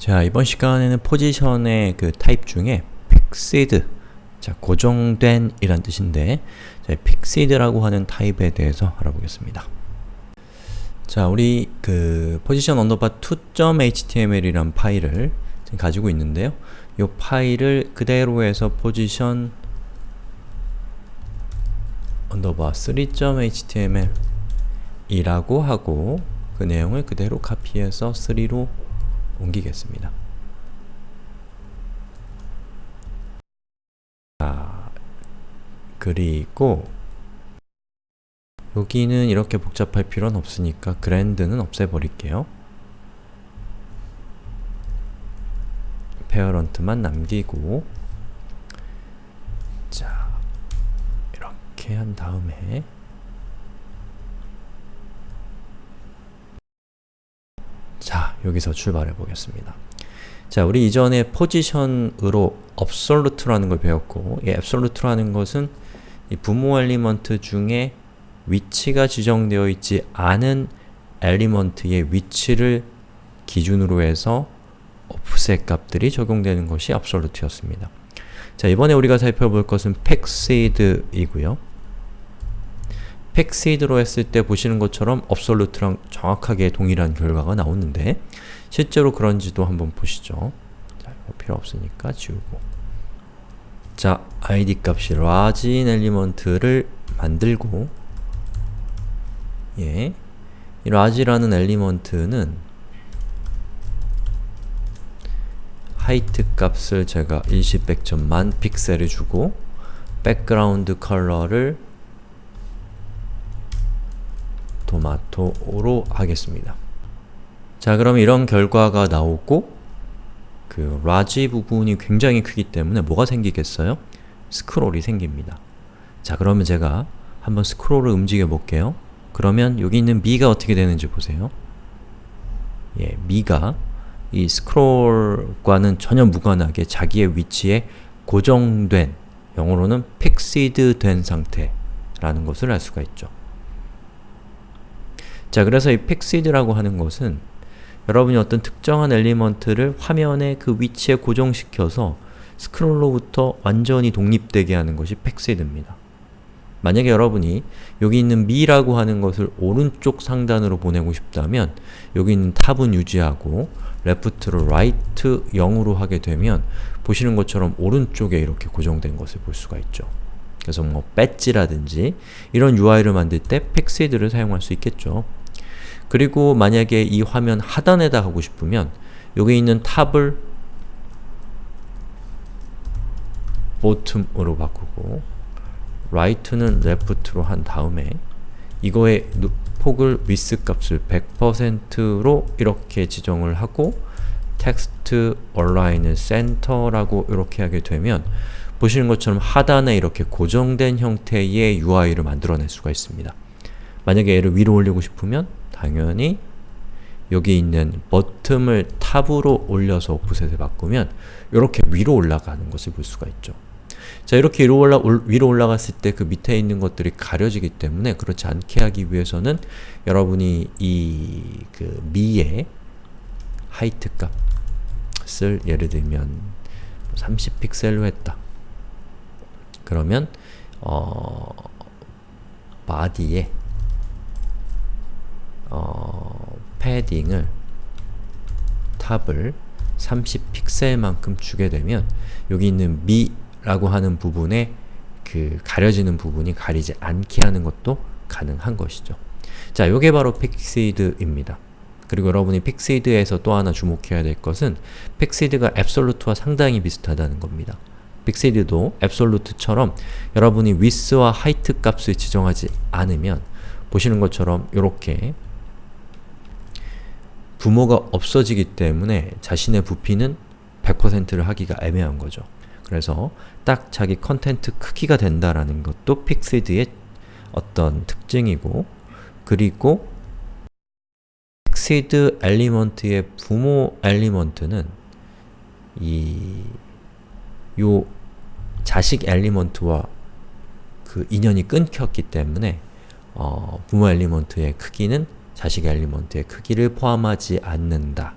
자, 이번 시간에는 position의 그 타입 중에 fixed, 자, 고정된 이란 뜻인데 자, fixed라고 하는 타입에 대해서 알아보겠습니다. 자, 우리 그 position underbar 2.html이란 파일을 지금 가지고 있는데요. 이 파일을 그대로 해서 position underbar 3.html 이라고 하고 그 내용을 그대로 카피해서 3로 옮기겠습니다. 자, 그리고 여기는 이렇게 복잡할 필요는 없으니까 그랜드는 없애버릴게요. 페어런트만 남기고 자, 이렇게 한 다음에 자, 여기서 출발해 보겠습니다. 자, 우리 이전에 포지션으로 absolute라는 걸 배웠고 이 absolute라는 것은 이 부모 element 중에 위치가 지정되어 있지 않은 element의 위치를 기준으로 해서 offset 값들이 적용되는 것이 absolute였습니다. 자, 이번에 우리가 살펴볼 것은 fixed이고요. fixed로 했을 때 보시는 것처럼 absolute랑 정확하게 동일한 결과가 나오는데 실제로 그런지도 한번 보시죠. 자, 필요 없으니까 지우고 자, id 값이 large인 element를 만들고 예, 이 large라는 element는 height 값을 제가 일십백천만 픽셀을 주고 background color를 토마토로 하겠습니다. 자 그럼 이런 결과가 나오고 그 large 부분이 굉장히 크기 때문에 뭐가 생기겠어요? 스크롤이 생깁니다. 자 그러면 제가 한번 스크롤을 움직여 볼게요. 그러면 여기 있는 me가 어떻게 되는지 보세요. 예, me가 이 스크롤과는 전혀 무관하게 자기의 위치에 고정된, 영어로는 fixed 된 상태라는 것을 알 수가 있죠. 자, 그래서 이 fixed라고 하는 것은 여러분이 어떤 특정한 element를 화면의 그 위치에 고정시켜서 스크롤로부터 완전히 독립되게 하는 것이 fixed입니다. 만약에 여러분이 여기 있는 me라고 하는 것을 오른쪽 상단으로 보내고 싶다면 여기 있는 top은 유지하고 left를 right 0으로 하게 되면 보시는 것처럼 오른쪽에 이렇게 고정된 것을 볼 수가 있죠. 그래서 뭐 배지라든지 이런 UI를 만들 때 fixed를 사용할 수 있겠죠. 그리고 만약에 이 화면 하단에다 하고 싶으면 여기 있는 top을 bottom으로 바꾸고 right는 left로 한 다음에 이거의 폭을 width 값을 100%로 이렇게 지정을 하고 text align center라고 이렇게 하게 되면 보시는 것처럼 하단에 이렇게 고정된 형태의 UI를 만들어낼 수가 있습니다. 만약에 얘를 위로 올리고 싶으면 당연히 여기 있는 버튼을 탑으로 올려서 오프셋을 바꾸면 이렇게 위로 올라가는 것을 볼 수가 있죠. 자 이렇게 위로, 올라, 위로 올라갔을 때 그 밑에 있는 것들이 가려지기 때문에 그렇지 않게 하기 위해서는 여러분이 이 그 미의 하이트 값을 예를 들면 30픽셀로 했다. 그러면 어, 바디에 어, 패딩을 top을 30픽셀만큼 주게 되면 여기 있는 me라고 하는 부분에 그 가려지는 부분이 가리지 않게 하는 것도 가능한 것이죠. 자, 요게 바로 fixed입니다. 그리고 여러분이 fixed에서 또 하나 주목해야 될 것은 fixed가 absolute와 상당히 비슷하다는 겁니다. fixed도 absolute처럼 여러분이 width와 height 값을 지정하지 않으면 보시는 것처럼 이렇게 부모가 없어지기 때문에 자신의 부피는 100%를 하기가 애매한 거죠. 그래서 딱 자기 content 크기가 된다라는 것도 fixed의 어떤 특징이고 그리고 fixed element의 부모 element는 이 요 자식 element와 그 인연이 끊겼기 때문에 어, 부모 element의 크기는 자식 element의 크기를 포함하지 않는다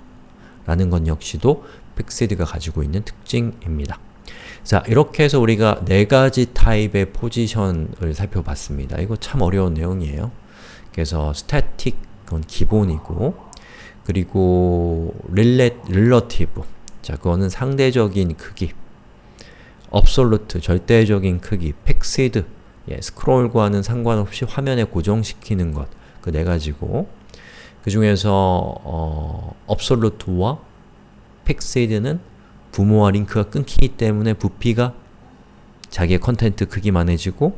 라는 건 역시도 fixed가 가지고 있는 특징입니다. 자, 이렇게 해서 우리가 네 가지 타입의 포지션을 살펴봤습니다. 이거 참 어려운 내용이에요. 그래서 static, 그건 기본이고 그리고 relative, 자, 그거는 상대적인 크기 absolute, 절대적인 크기, fixed, 예, 스크롤과는 상관없이 화면에 고정시키는 것, 그 네 가지고 그 중에서 어, absolute와 fixed는 부모와 링크가 끊기기 때문에 부피가 자기의 content 크기만해지고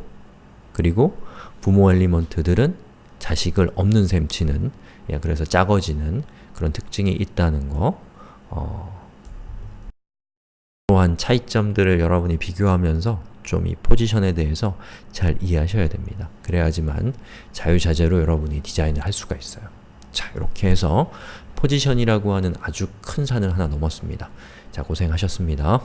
그리고 부모 element들은 자식을 없는 셈 치는 예, 그래서 작아지는 그런 특징이 있다는 거. 어, 이러한 차이점들을 여러분이 비교하면서 좀 이 포지션에 대해서 잘 이해하셔야 됩니다. 그래야지만 자유자재로 여러분이 디자인을 할 수가 있어요. 자, 이렇게 해서 포지션이라고 하는 아주 큰 산을 하나 넘었습니다. 자, 고생하셨습니다.